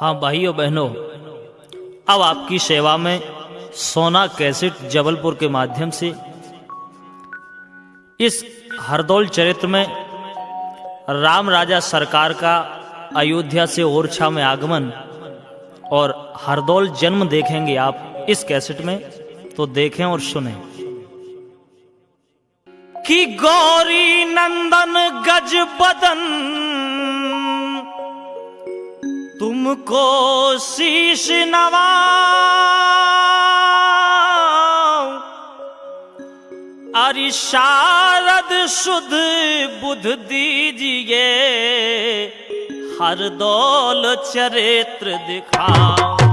हाँ भाइयों बहनों, अब आपकी सेवा में सोना कैसेट जबलपुर के माध्यम से, इस हरदौल चरित्र में राम राजा सरकार का अयोध्या से ओरछा में आगमन और हरदौल जन्म देखेंगे आप इस कैसेट में तो देखें और सुने। कि गौरी नंदन गज बदन तुमको शीश नवा अरि शारद शुद्ध बुध दीजिए हर दौल चरित्र दिखाओ।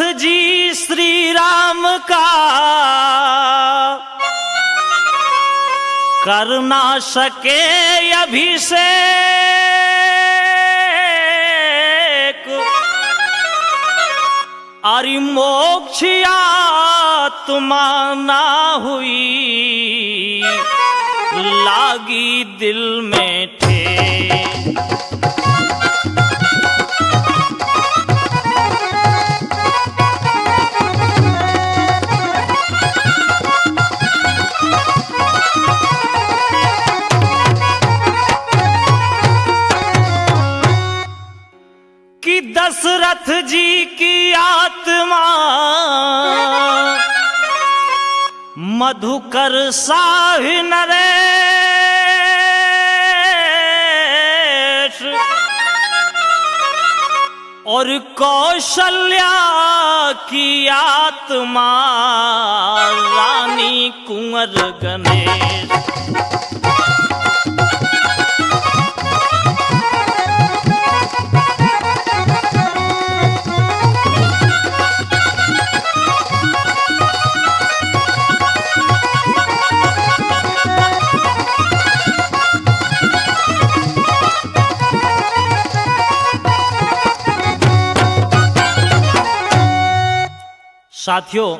दशरथ जी श्री राम का कर ना सके अभिषेक। अरि मोक्षिया तुमाना हुई, लागी दिल में ठे मधुकर साहि नरेश। और कौशल्या की आत्मा रानी कुंवर गणेश। साथियों,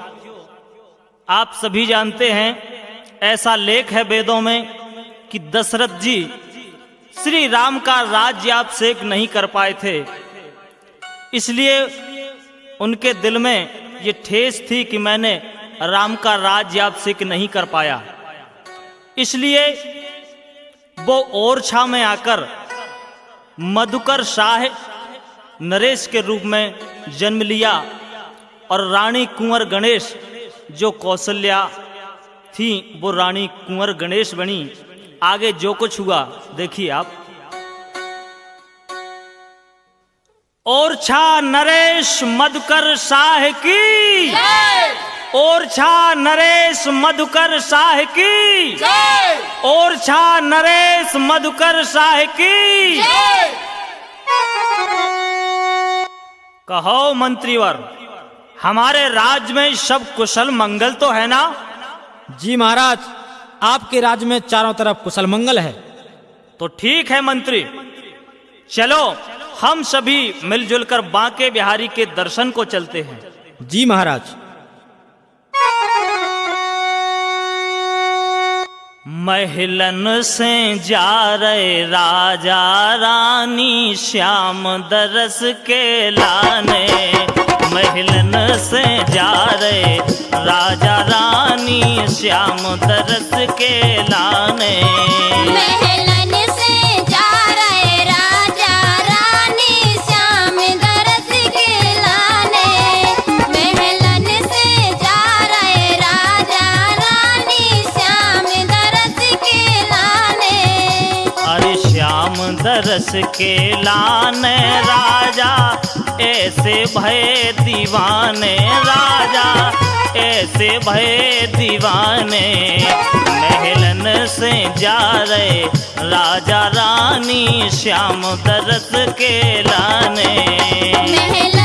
आप सभी जानते हैं, ऐसा लेख है वेदों में कि दशरथ जी श्री राम का राज्य सेक नहीं कर पाए थे। इसलिए उनके दिल में ये ठेस थी कि मैंने राम का राज्य सेक नहीं कर पाया। इसलिए वो ओरछा में आकर मधुकर शाह नरेश के रूप में जन्म लिया। और रानी कुंवर गणेश जो कौशल्या थी, वो रानी कुंवर गणेश बनी। आगे जो कुछ हुआ, देखिए आप। और छा नरेश मधुकर शाह की। और छा नरेश मधुकर शाह की। और छा नरेश मधुकर शाह की। कहो मंत्रीवर। हमारे राज्य में सब कुशल मंगल तो है ना? जी महाराज आपके राज्य में चारों तरफ़ कुशल मंगल है। तो ठीक है मंत्री। चलो हम सभी मिलजुल कर बांके बिहारी के दर्शन को चलते हैं। जी महाराज। महलन से जा रहे राजा रानी श्याम दरस के लाने। महलन से जा रहे। राजा रानी श्याम दरस के लाने। महलन से जा रहे राजा रानी श्याम दरस के लाने। महलन से जा रहे राजा रानी श्याम दरस के लाने। अरे श्याम दरस के लाने राजा ऐसे भय दीवाने राजा, ऐसे भय दीवाने महलन से जा रहे राजा रानी श्याम दरस के लाने। महलन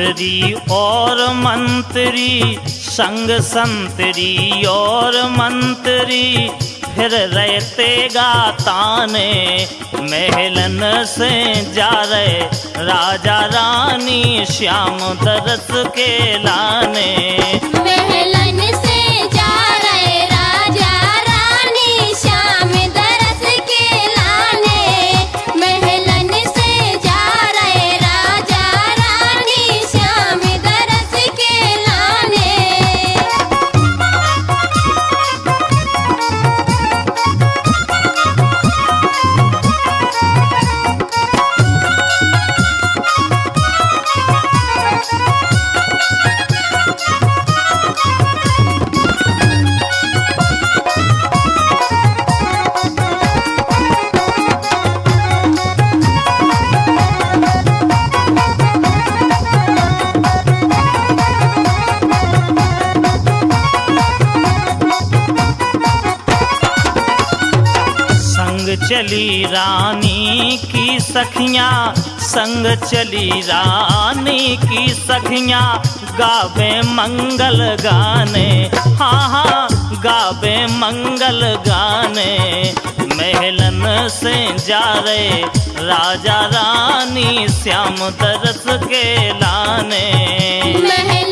संतरी और मंत्री, संग संतरी और मंत्री, फिर रहते गाताने, महलन से जा रहे राजा रानी श्याम दरस के लाने। चली रानी की सखियाँ, संग चली रानी की सखियाँ, गावे मंगल गाने। हाँ हाँ गावे मंगल गाने। महलन से जा रहे राजा रानी, श्याम दरस के लाने। महलन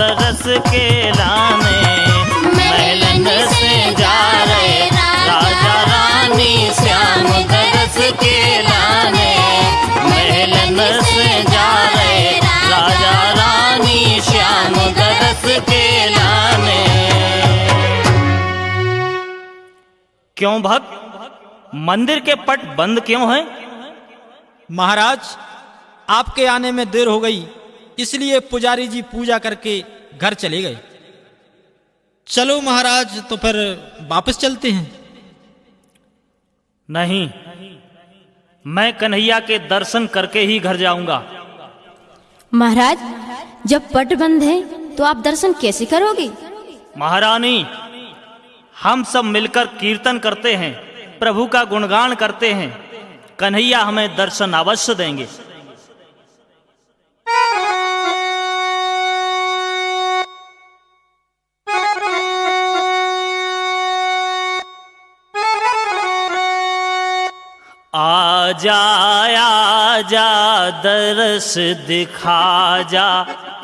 दरस के लाने महलन से जा रहे राजा रानी श्याम दरस के लाने महलन से जा रहे राजा रानी श्याम दरस के लाने। क्यों भक्त? मंदिर के पट बंद क्यों हैं? महाराज आपके आने में देर हो गई। इसलिए पुजारी जी पूजा करके घर चले गए। चलो महाराज तो फिर वापस चलते हैं। नहीं मैं कन्हैया के दर्शन करके ही घर जाऊँगा। महाराज जब पट बंद है तो आप दर्शन कैसे करोगे? महारानी हम सब मिलकर कीर्तन करते हैं प्रभु का गुणगान करते हैं। कन्हैया हमें दर्शन अवश्य देंगे। आजा जा दरस दिखा जा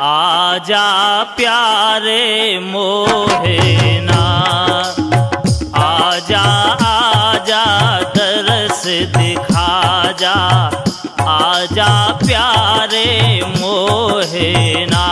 आ जा प्यारे मोहेना आजा आजा, दरस दिखा जा आजा प्यारे मोहेना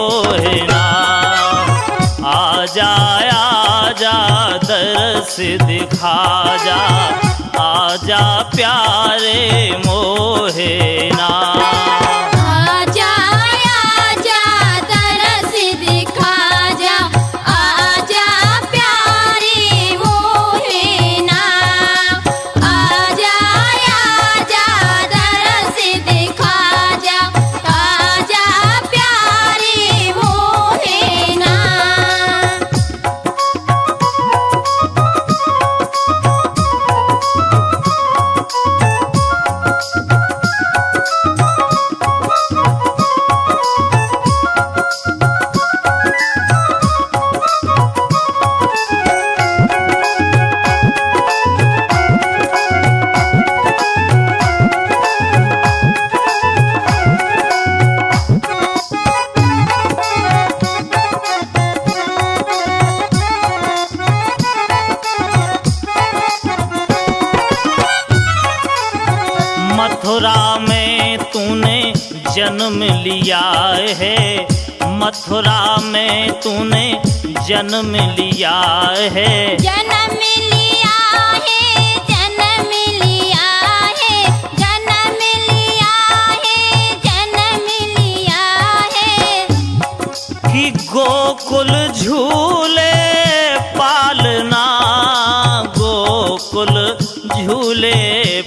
मोहना। आ जा दरस दिखा जा आ जा प्यारे मोहेना। मथुरा में तूने जन्म लिया है। जन्म लिया है जन्म लिया है जन्म लिया है जन्म लिया है। कि गोकुल झूले पालना गोकुल झूले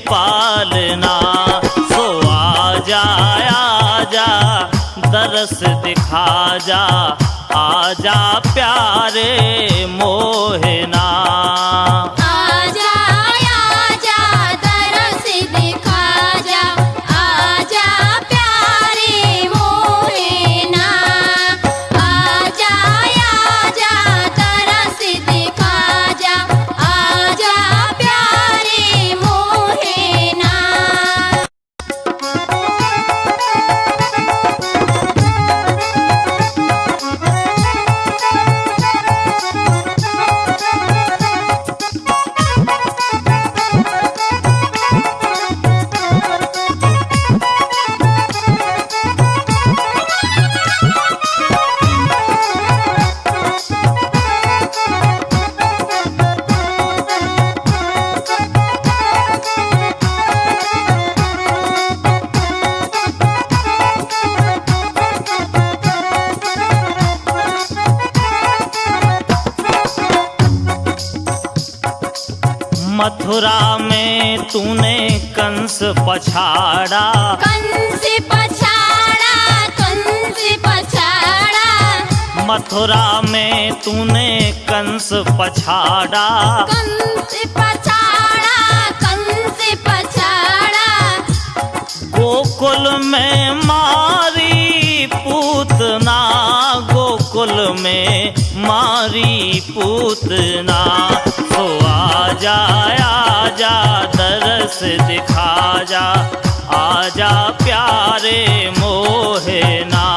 पालना। सो आजा जा दरस जा आजा आजा प्यारे मोहना। मथुरा में तूने कंस पछाड़ा। कंस पछाड़ा कंस पछाड़ा। गोकुल में मारी पूतना गोकुल में मारी पूतना तो आजा आजा दरस दिखा जा आजा प्यारे मोहना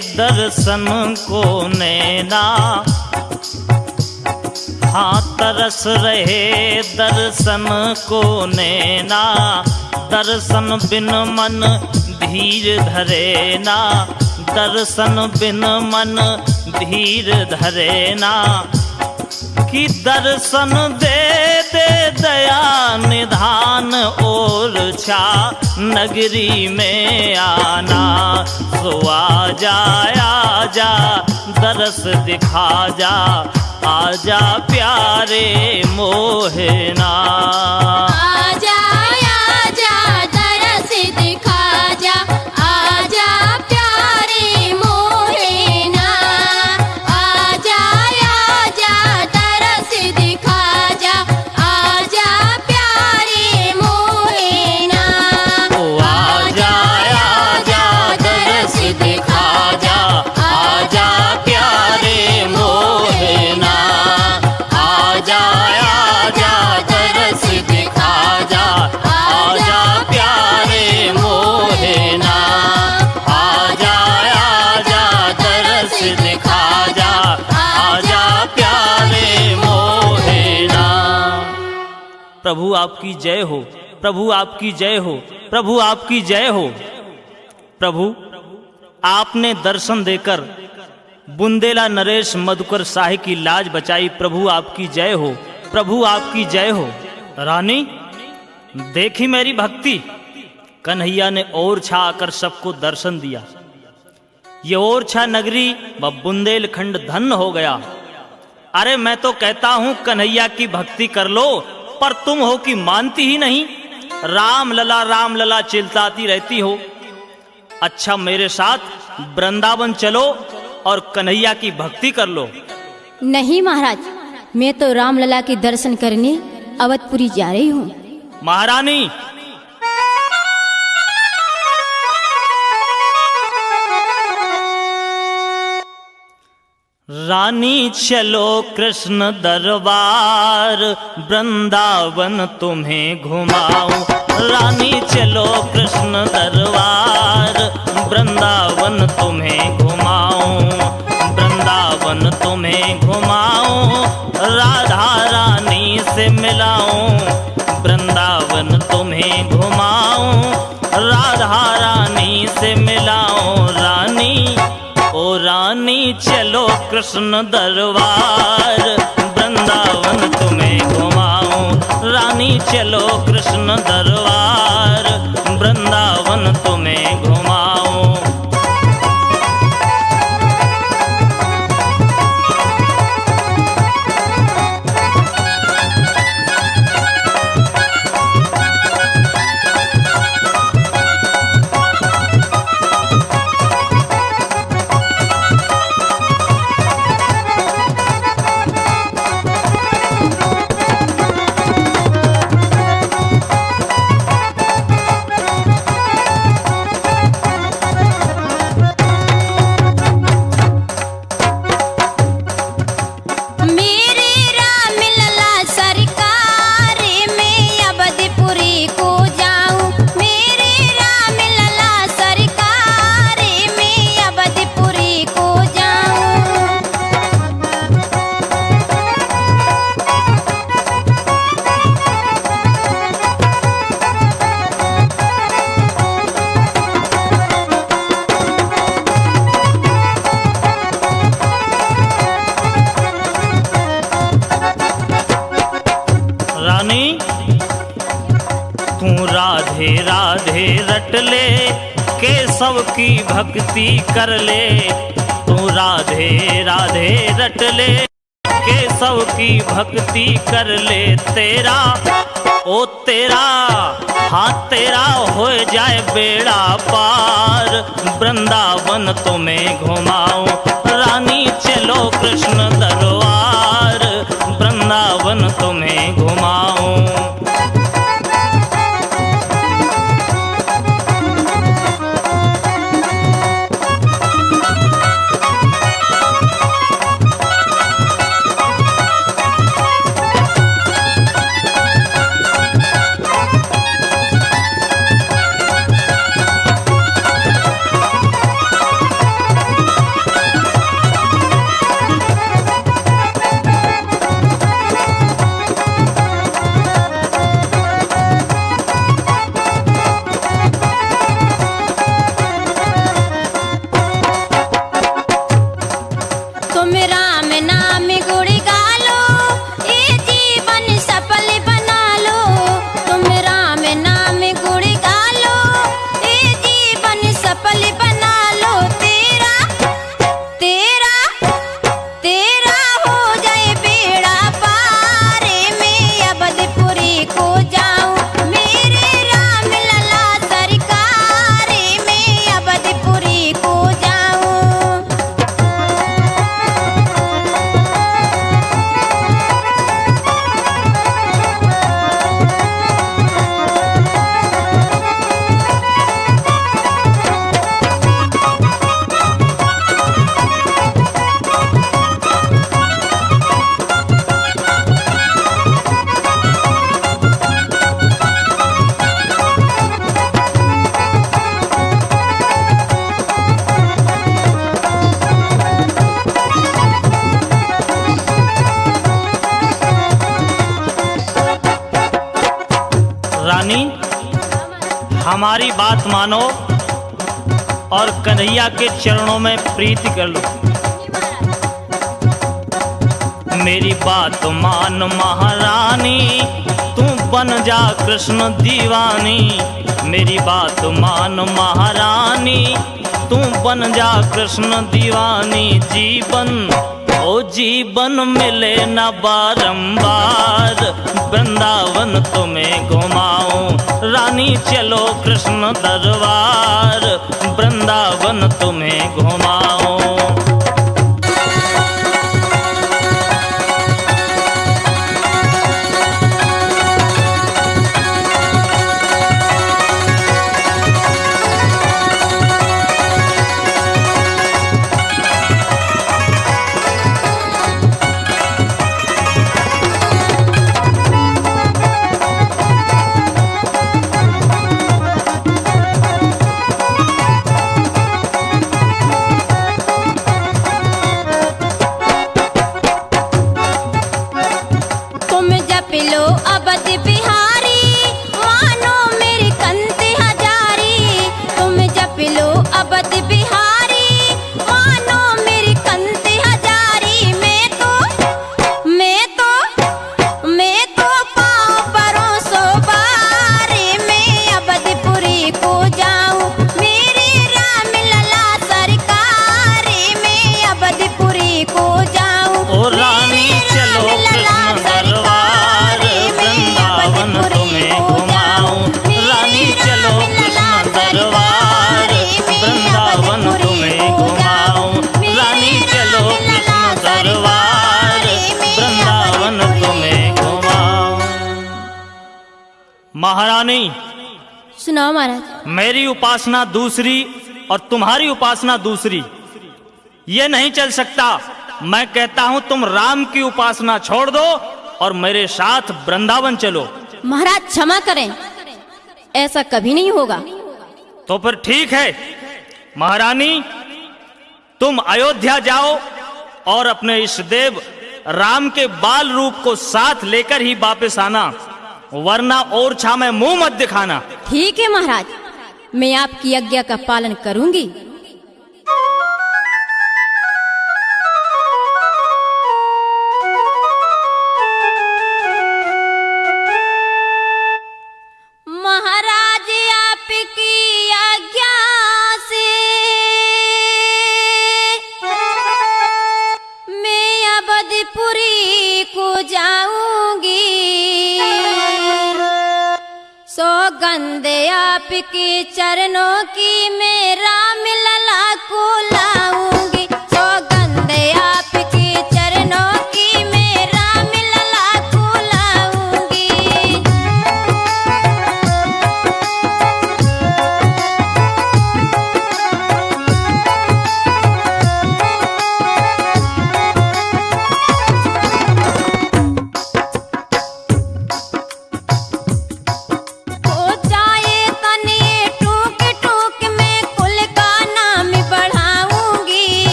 दर्शन को नैना। हाँ तरस रहे दर्शन को नैना। दर्शन बिन मन धीर धरे ना दर्शन बिन मन धीर धरे ना कि दर्शन दे दया निधान और छा नगरी में आना। सो जाया जा, दरस दिखा जा आजा प्यारे मोहना। आजा प्रभु आपकी जय हो। प्रभु आपकी जय हो। प्रभु आपकी जय हो। प्रभु, आपने दर्शन देकर बुंदेला नरेश मधुकर शाही की लाज बचाई। प्रभु आपकी जय हो। प्रभु आपकी जय हो। रानी, देखी मेरी भक्ति। कन्हैया ने और छा आकर सबको दर्शन दिया। ये और छा नगरी व बुंदेलखंड धन हो गया। अरे मैं तो कहता हूँ, कन्हैया की भक्ति कर लो। पर तुम हो कि मानती ही नहीं। राम लला राम लला चिल्लाती रहती हो। अच्छा मेरे साथ वृंदावन चलो और कन्हैया की भक्ति कर लो। नहीं महाराज मैं तो राम लला के दर्शन करने अवधपुरी जा रही हूँ। महारानी रानी चलो कृष्ण दरबार, वृंदावन तुम्हें घुमाऊं। रानी चलो कृष्ण दरबार, वृंदावन तुम्हें घुमाऊं। वृंदावन तुम्हें घुमाऊं, राधा रानी से मिलाऊं। वृंदावन तुम्हें घुमाऊं, राधा रानी से मिलाऊं। रानी चलो कृष्ण दरबार। वृंदावन तुम्हें घुमाऊं। रानी चलो कृष्ण दरबार। वृंदावन तुम्हें घुमाऊं। की भक्ति कर ले। तू राधे राधे रट ले। केशव की भक्ति कर ले तेरा। ओ तेरा हाँ तेरा हो जाए बेड़ा पार। वृंदावन तुम्हें घुमाऊं। रानी चलो कृष्ण दरबार। वृंदावन तुम्हें घुमाऊं। मानो और कन्हैया के चरणों में प्रीति कर लो। मेरी बात मान महारानी, तू बन जा कृष्ण दीवानी। मेरी बात मान महारानी, तू बन जा कृष्ण दीवानी। जीवन, ओ जीवन मिले न बारंबार, वृंदावन तुम्हें घुमाऊं रानी चलो कृष्ण दरबार वृंदावन तुम्हें घुमाऊं उपासना दूसरी और तुम्हारी उपासना दूसरी। ये नहीं चल सकता। मैं कहता हूँ तुम राम की उपासना छोड़ दो और मेरे साथ वृंदावन चलो। महाराज क्षमा करें। ऐसा कभी नहीं होगा। तो फिर ठीक है। महारानी तुम अयोध्या जाओ और अपने इष्ट देव राम के बाल रूप को साथ लेकर ही वापस आना वरना और छा में मुँह मत दिखाना। ठीक है महाराज। मैं आपकी आज्ञा का पालन करूँगी।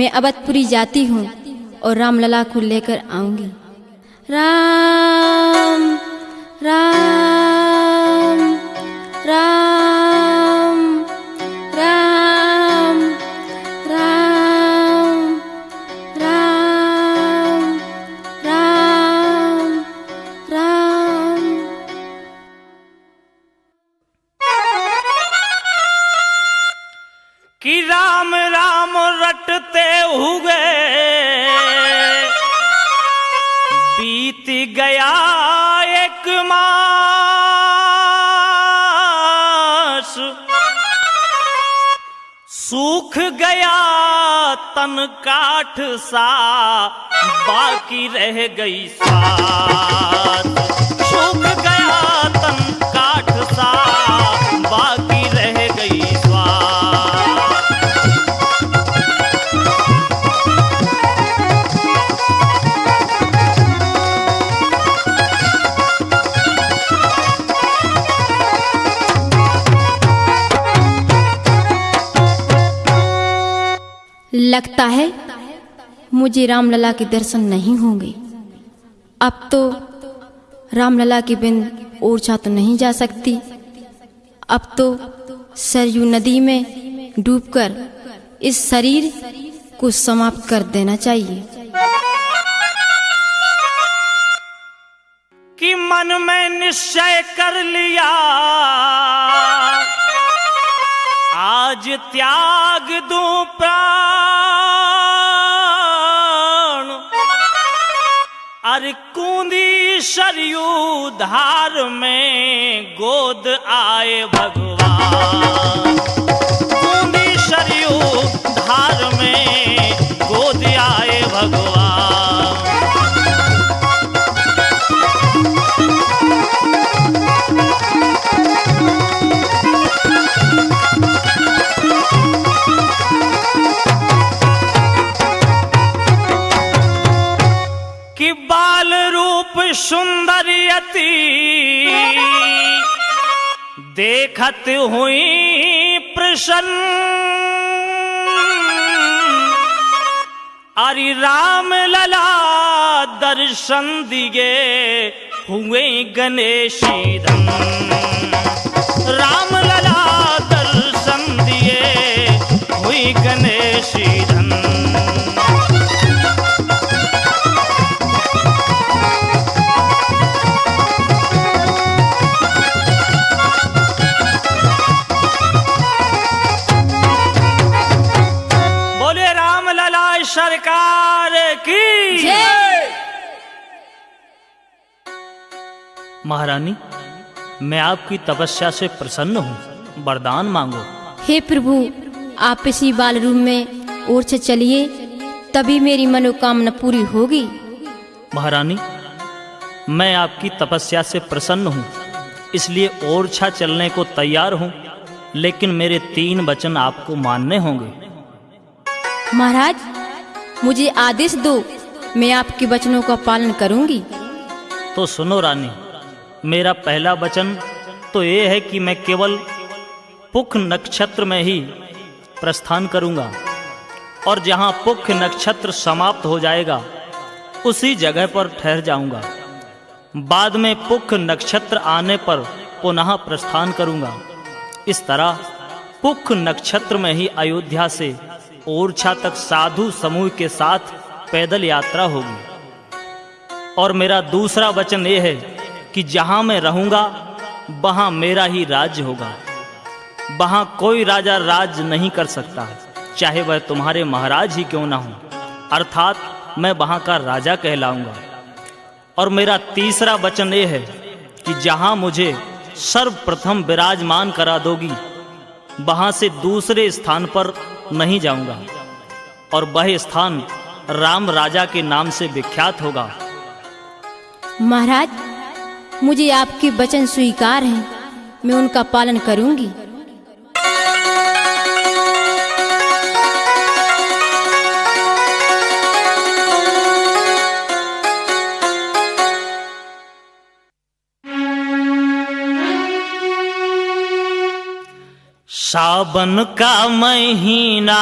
मैं अवधपुरी जाती हूँ और रामलला को लेकर आऊँगी। राम राम राम। काठ सा बाकी रह गई स्वाद लगता है, मुझे रामलला के दर्शन नहीं होंगे। अब तो रामलला के बिन ओरछा तो नहीं जा सकती। अब तो सरयू नदी में डूबकर इस शरीर को समाप्त कर देना चाहिए। कि मन में निश्चय कर लिया। आज त्याग दूँ प्राण। अरे कूंदी सरयू धार में गोद आए भगवान। कूंदी सरयू धार में गोद आए भगवान। सुंदरियती देखत हुई प्रसन्न। अरे राम लला दर्शन दिए हुए गणेशी राम लला दर्शन दिए हुई गणेशी महारानी मैं आपकी तपस्या से प्रसन्न हूँ। वरदान मांगो। हे प्रभु आप इसी बाल रूम में ओरछा चलिए तभी मेरी मनोकामना पूरी होगी। महारानी मैं आपकी तपस्या से प्रसन्न हूँ इसलिए ओरछा चलने को तैयार हूँ लेकिन मेरे तीन वचन आपको मानने होंगे। महाराज मुझे आदेश दो मैं आपके वचनों का पालन करूँगी। तो सुनो रानी मेरा पहला वचन तो ये है कि मैं केवल पुख नक्षत्र में ही प्रस्थान करूँगा और जहाँ पुख नक्षत्र समाप्त हो जाएगा, उसी जगह पर ठहर जाऊँगा। बाद में पुख नक्षत्र आने पर पुनः प्रस्थान करूँगा। इस तरह पुख नक्षत्र में ही अयोध्या से ओरछा तक साधु समूह के साथ पैदल यात्रा होगी। और मेरा दूसरा वचन ये है कि जहाँ मैं रहूँगा, वहाँ मेरा ही राज्य होगा। वहाँ कोई राजा राज नहीं कर सकता, चाहे वह तुम्हारे महाराज ही क्यों ना हो। अर्थात, मैं वहाँ का राजा कहलाऊँगा। और मेरा तीसरा वचन ये है कि जहाँ मुझे सर्वप्रथम विराजमान करा दोगी, वहाँ से दूसरे स्थान पर नहीं जाऊँगा। और वह स्थान राम राजा के नाम से विख्यात होगा। महाराज मुझे आपके वचन स्वीकार हैं। मैं उनका पालन करूँगी। सावन का महीना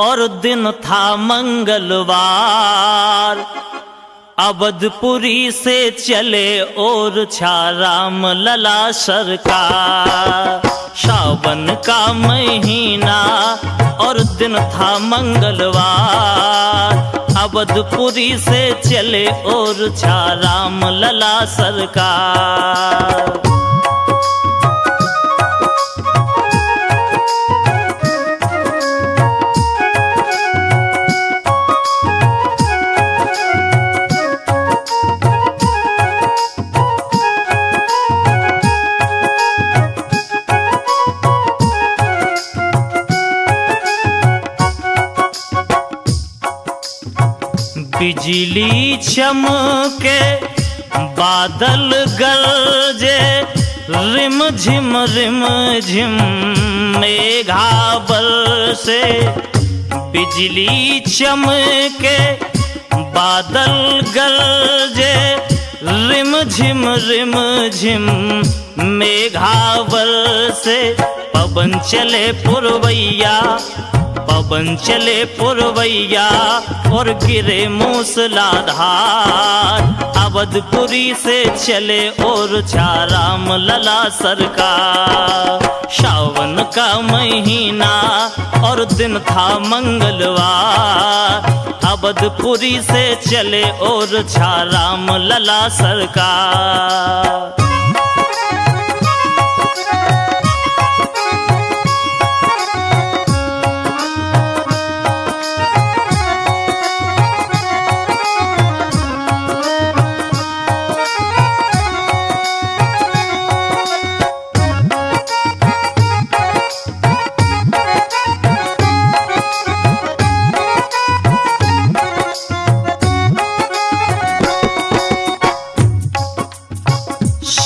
और दिन था मंगलवार। अवधपुरी से चले और छा राम लला सरकार। सावन का महीना और दिन था मंगलवार। अवधपुरी से चले और छा राम लला सरकार। बिजली चमके, बादल गरजे रिम झिम रिम झिम मेघा से बिजली चमके, बादल गरजे रिम झिम रिम झिम मेघा से पवन चले पुरवैया। पवन चले पुरवैया और गिरे मूसलाधार। अवधपुरी से चले और चाराम लला सरकार। सावन का महीना और दिन था मंगलवार। अवधपुरी से चले और चाराम लला सरकार।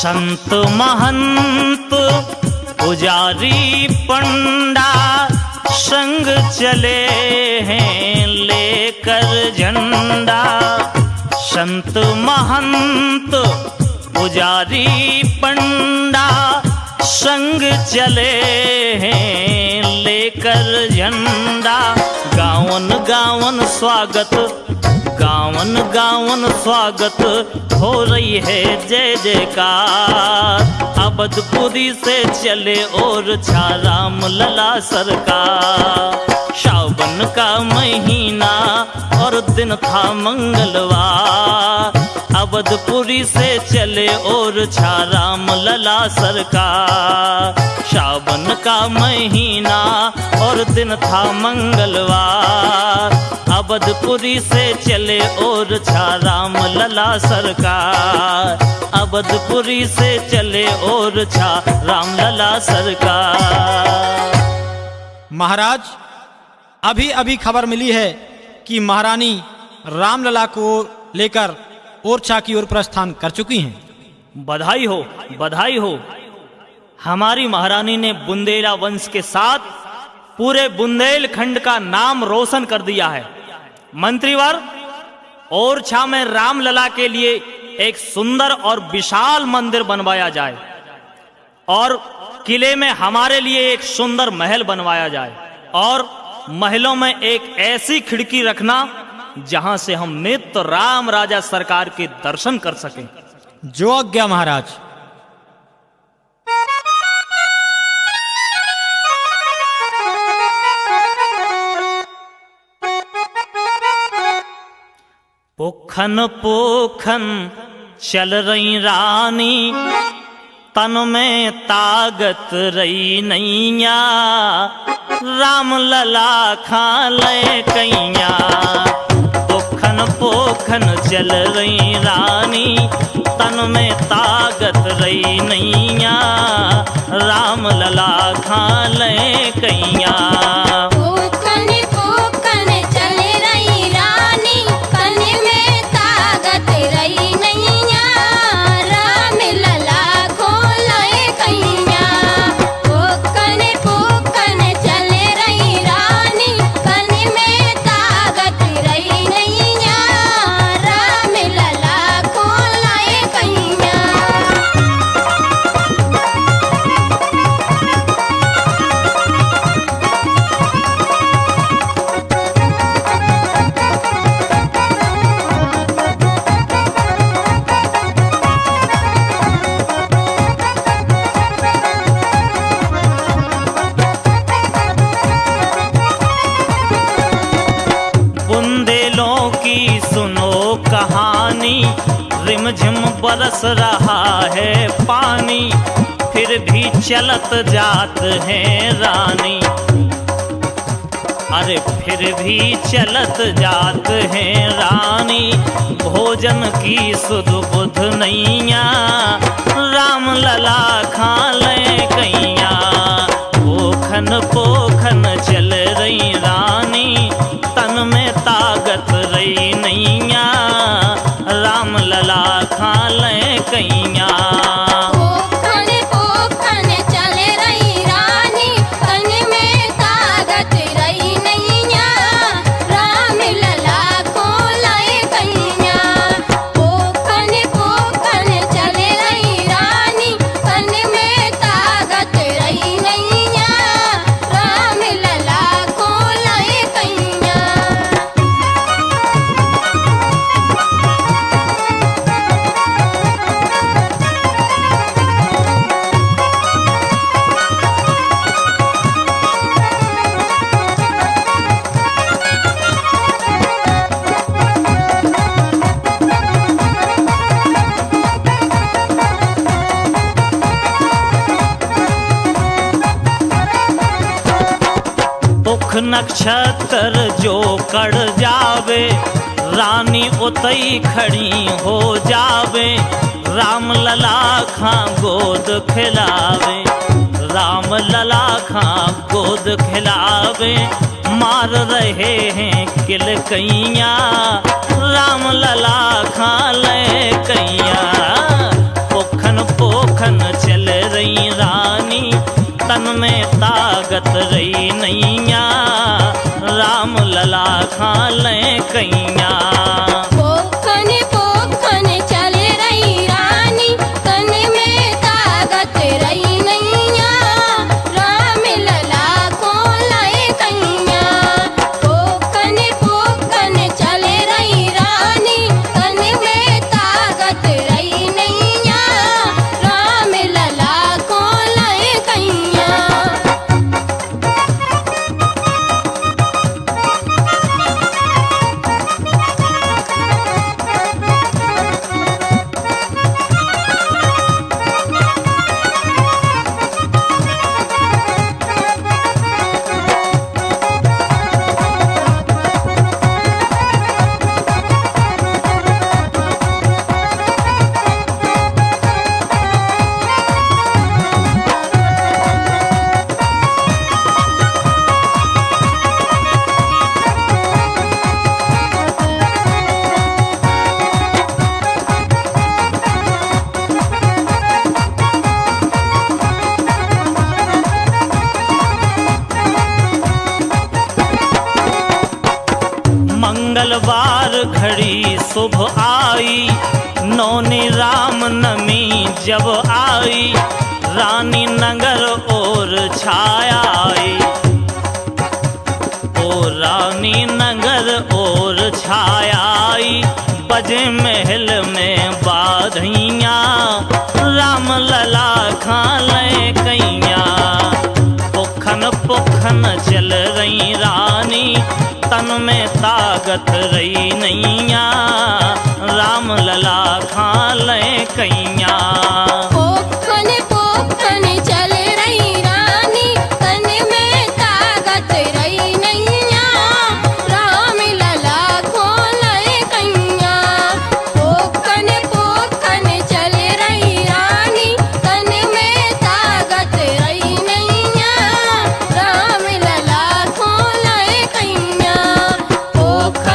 संत महंत, पुजारी पंडा, संग चले हैं लेकर झंडा। संत महंत, पुजारी पंडा, संग चले हैं लेकर झंडा। गावन गावन स्वागत गावन गावन स्वागत हो रही है जय जयकार। अबदपुरी से चले और छा राम लला सरकार। सावन का महीना और दिन था मंगलवार। अवधपुरी से चले और छा राम लला सरकार। सावन का महीना और दिन था मंगलवार। अवधपुरी से चले और छाराम लला सरकार। अवधपुरी से चले और छा राम लला सरकार। महाराज अभी अभी खबर मिली है कि महारानी रामलला को लेकर ओरछा की ओर प्रस्थान कर चुकी हैं। बधाई हो बधाई हो। हमारी महारानी ने बुंदेला वंश के साथ पूरे बुंदेलखंड का नाम रोशन कर दिया है। मंत्रीवर ओरछा में रामलला के लिए एक सुंदर और विशाल मंदिर बनवाया जाए, और किले में हमारे लिए एक सुंदर महल बनवाया जाए, और महलों में एक ऐसी खिड़की रखना जहाँ से हम नित्य राम राजा सरकार के दर्शन कर सकें। जो आज्ञा महाराज। पोखन पोखन चल रही रानी, तन में ताकत रही नैया। राम लला खा ले कैया। पोखन पोखन चल रही रानी, तन में ताकत रही नैया। राम लला खा ले कैया। बरस रहा है पानी, फिर भी चलत जात है रानी। अरे फिर भी चलत जात है रानी, भोजन की सुध बुध नैया। राम लला खा ले कैया पोखन पोखन चल रही रानी, तन में ताकत रही नहीं खा खाल कैया नक्षत्र जो कड़ जावे, रानी उतई खड़ी हो जावे राम लला खां गोद खिलावे राम लला खां गोद खिलावे, मार रहे हैं किल कैया राम लला खां ले कैया पोखन पोखन चल रही रानी तन में ताकत रही नैया। राम लला खा लें कैया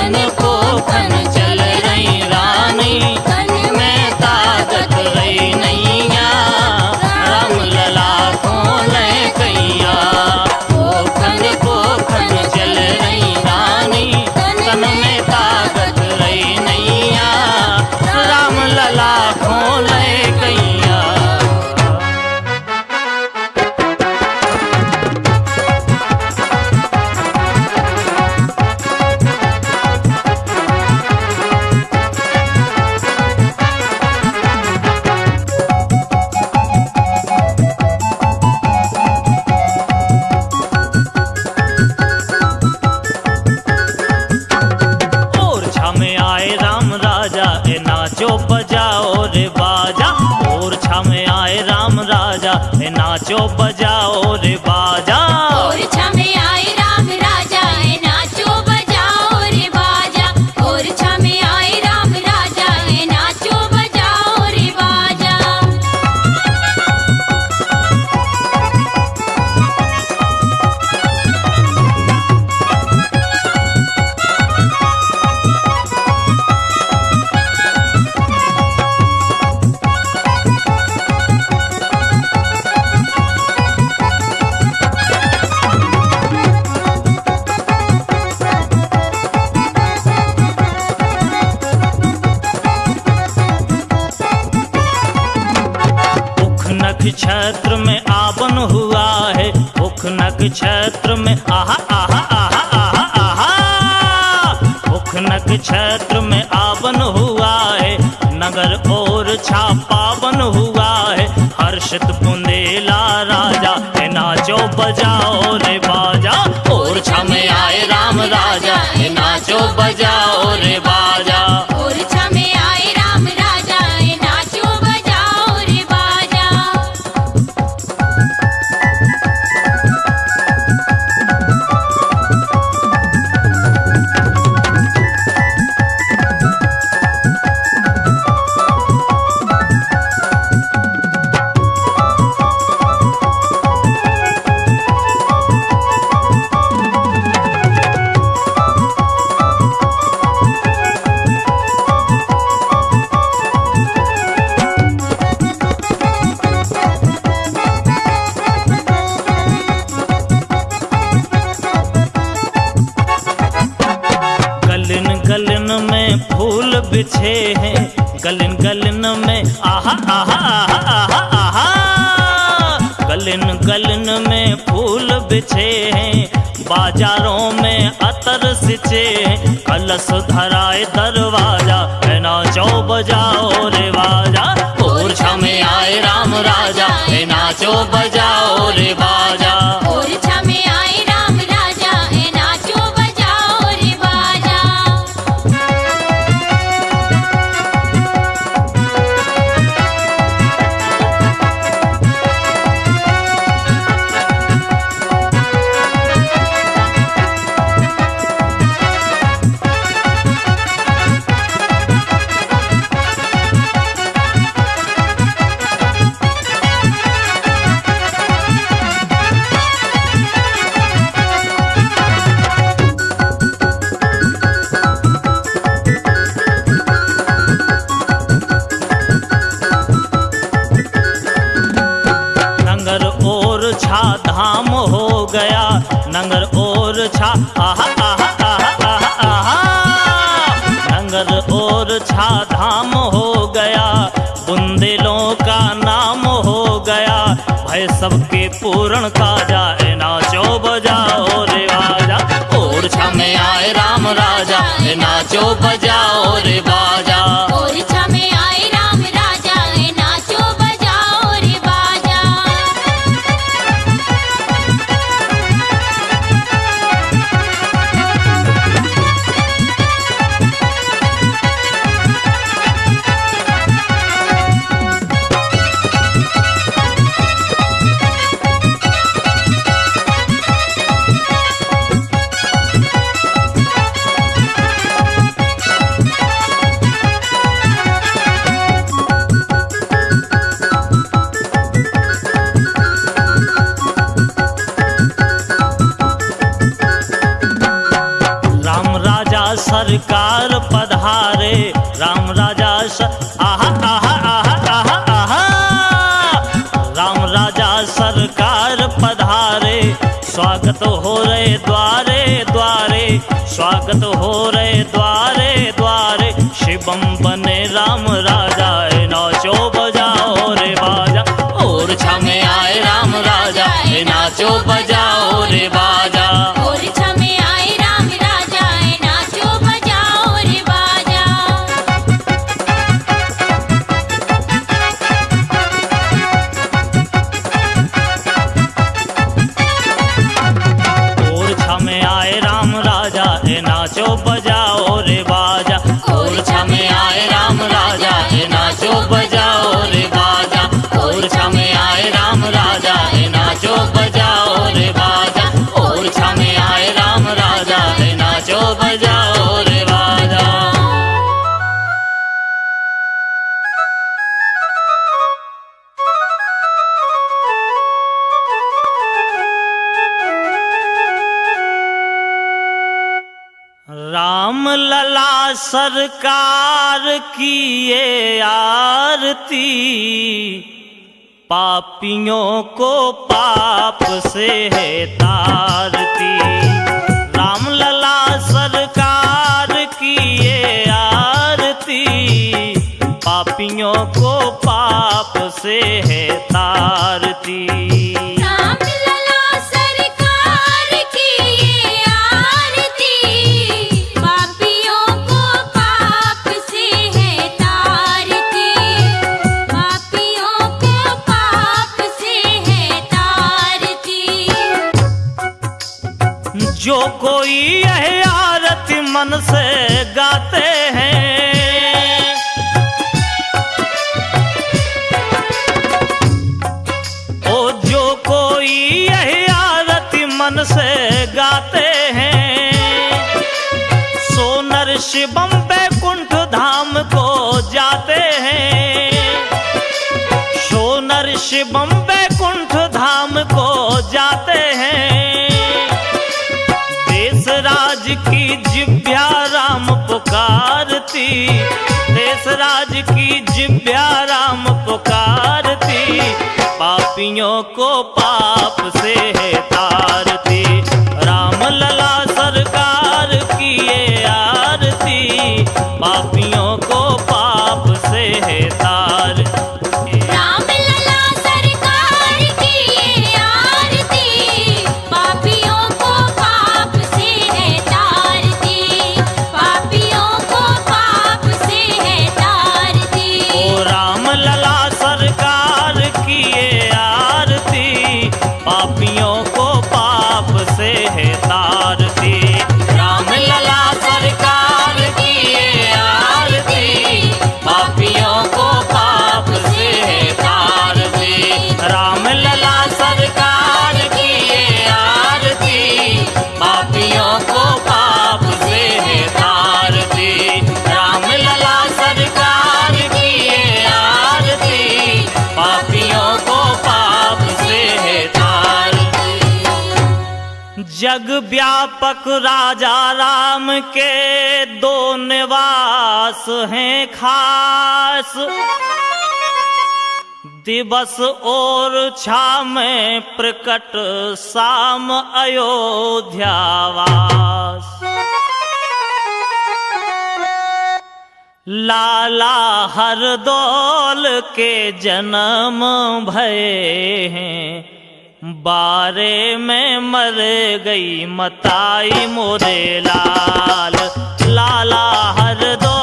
पोखन पोखन चल रही रानी। तन में ताकत रही नक्षत्र में, आहा आहा आहा आहा आहा। उख नक्षत्र में आवन हुआ है, नगर और छापावन हुआ है। हर्षित बुंदेला राजा है नाचो बजाओ रे बाजा। और छमे आए राम राजा है नाचो बजाओ रे बाजा। हैं कलश सबके पूर्ण काजा ए नाचो बजाओ रे बाजा और छा में आए राम राजा, ए नाचो बजाओ रे बाजा सरकार पधारे। राम राजा स... राम राजा सरकार पधारे। स्वागत हो रे द्वारे द्वारे। स्वागत हो रे द्वारे द्वारे। शिवम बने राम राजा नाचो, बजाओ रे बाजा। और छमे आए राम राजा नाचो, बजाओ रे बाजा। सरकार की ये आरती, पापियों को पाप से है तारती। रामलला सरकार की ये आरती, पापियों को पाप से है तारती। मन से गाते हैं। ओ, जो कोई यह आरती मन से गाते हैं। सोनर शिवम बैकुंठ धाम को जाते हैं। सोनर शिवम बैकुंठ पुकारती। देश राज की जिब्या राम पुकारती। पापियों को पाप से है तारती। राम लला सरकार की ये आरती। पापियों को जग व्यापक राजा राम के दो निवास हैं खास। दिवस और छाम प्रकट शाम अयोध्यावास लाला हर दौल के जन्म भय हैं। बारे में मर गई मताई मोरे लाल। लाला हर दो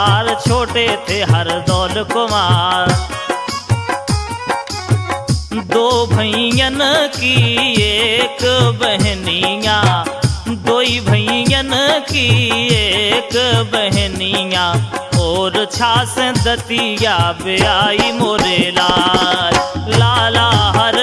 बार छोटे थे हर दौल कुमार। दो भैयन की एक बहनिया दो भैयन की एक बहनिया, और छास दतिया ब्याई मोरे लाल। लाला हर